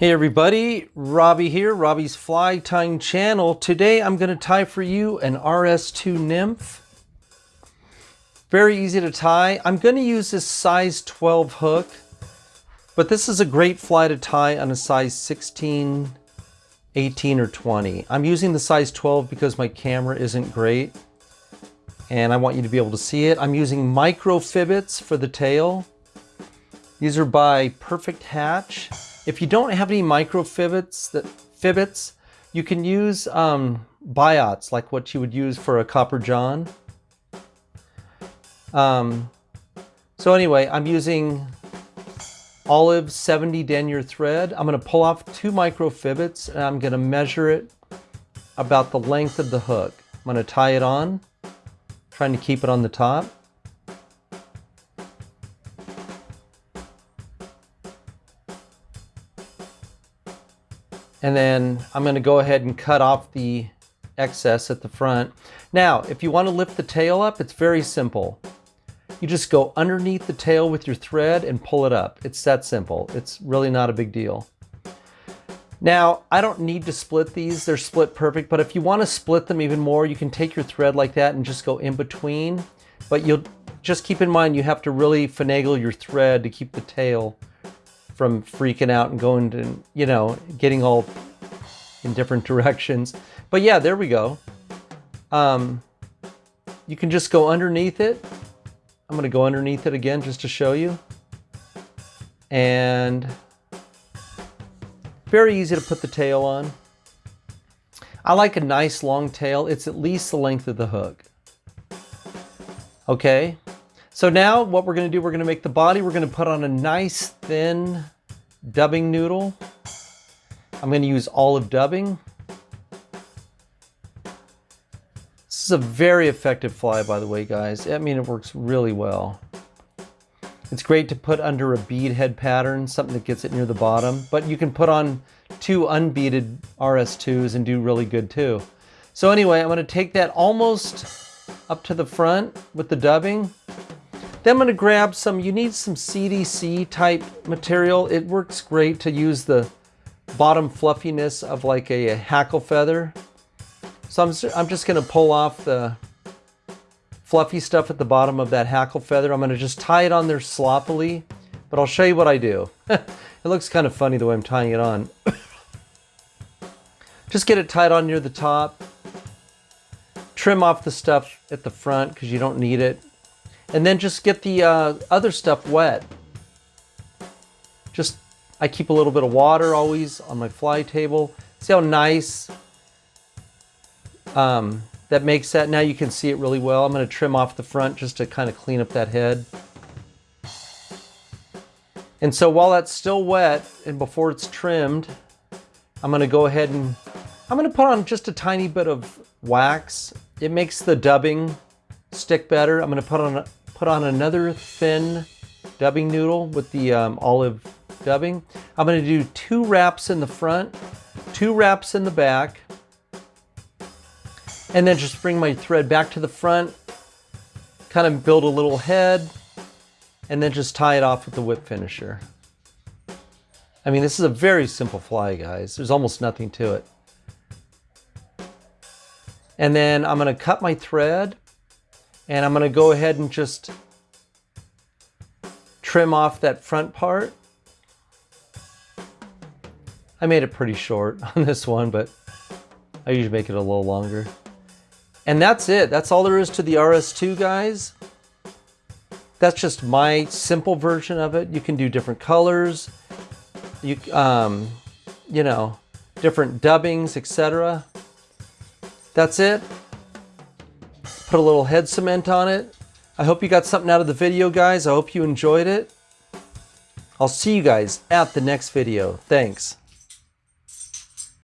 Hey everybody, Robbie here, Robbie's Fly Tying Channel. Today I'm going to tie for you an RS2 nymph. Very easy to tie. I'm going to use this size 12 hook, but this is a great fly to tie on a size 16, 18, or 20. I'm using the size 12 because my camera isn't great and I want you to be able to see it. I'm using micro Fibbits for the tail. These are by Perfect Hatch. If you don't have any micro Fibbits, that Fibbits, you can use um, biots, like what you would use for a copper john. Um, so anyway, I'm using olive 70 denier thread. I'm going to pull off two micro Fibbits and I'm going to measure it about the length of the hook. I'm going to tie it on, trying to keep it on the top. And then I'm going to go ahead and cut off the excess at the front. Now, if you want to lift the tail up, it's very simple. You just go underneath the tail with your thread and pull it up. It's that simple. It's really not a big deal. Now, I don't need to split these. They're split perfect, but if you want to split them even more, you can take your thread like that and just go in between. But you'll just keep in mind you have to really finagle your thread to keep the tail from freaking out and going to, you know, getting all in different directions. But yeah, there we go. Um, you can just go underneath it. I'm going to go underneath it again just to show you. And very easy to put the tail on. I like a nice long tail. It's at least the length of the hook. Okay, so now what we're going to do, we're going to make the body, we're going to put on a nice thin dubbing noodle. I'm going to use olive dubbing. This is a very effective fly, by the way, guys. I mean, it works really well. It's great to put under a bead head pattern, something that gets it near the bottom, but you can put on two unbeaded RS2s and do really good too. So anyway, I'm to take that almost up to the front with the dubbing. Then I'm going to grab some, you need some CDC type material. It works great to use the bottom fluffiness of like a, a hackle feather. So I'm, I'm just going to pull off the fluffy stuff at the bottom of that hackle feather. I'm going to just tie it on there sloppily, but I'll show you what I do. it looks kind of funny the way I'm tying it on. just get it tied on near the top. Trim off the stuff at the front because you don't need it. And then just get the uh, other stuff wet. Just, I keep a little bit of water always on my fly table. See how nice um, that makes that. Now you can see it really well. I'm going to trim off the front just to kind of clean up that head. And so while that's still wet and before it's trimmed, I'm going to go ahead and I'm going to put on just a tiny bit of wax. It makes the dubbing stick better. I'm going to put on put on another thin dubbing noodle with the um, olive dubbing. I'm going to do two wraps in the front, two wraps in the back, and then just bring my thread back to the front, kind of build a little head, and then just tie it off with the whip finisher. I mean, this is a very simple fly, guys. There's almost nothing to it. And then I'm going to cut my thread and I'm going to go ahead and just trim off that front part. I made it pretty short on this one, but I usually make it a little longer. And that's it. That's all there is to the RS2, guys. That's just my simple version of it. You can do different colors, you, um, you know, different dubbings, etc. That's it put a little head cement on it. I hope you got something out of the video, guys. I hope you enjoyed it. I'll see you guys at the next video. Thanks.